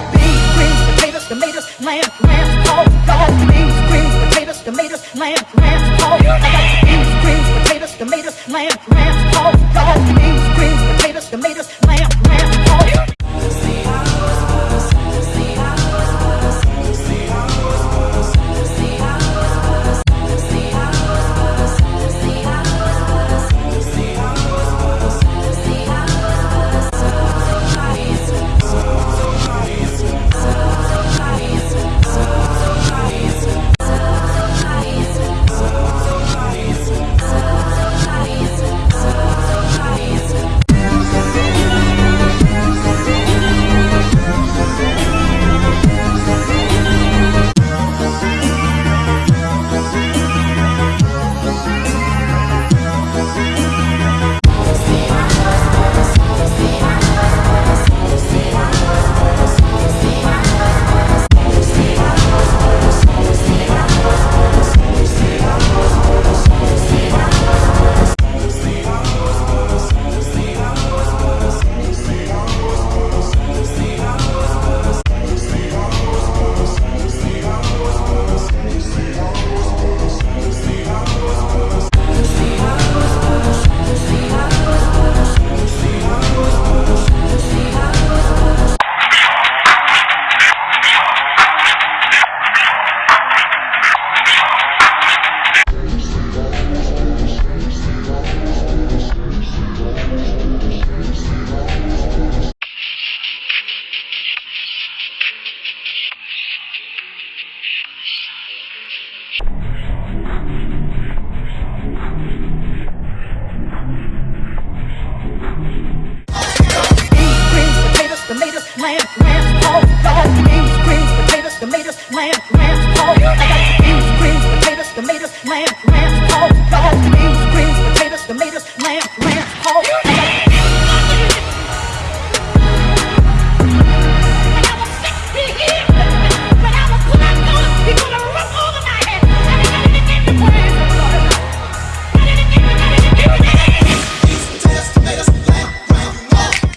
got beans, greens, potatoes, tomatoes, lamb, lamb, oh, pork. Got beans, greens, potatoes, tomatoes, lamb, lamb, pork. I got beans, greens, potatoes, tomatoes, lamb, lamb, lamb, lamb. I got beans, greens, potatoes, tomatoes, lamb, lamb,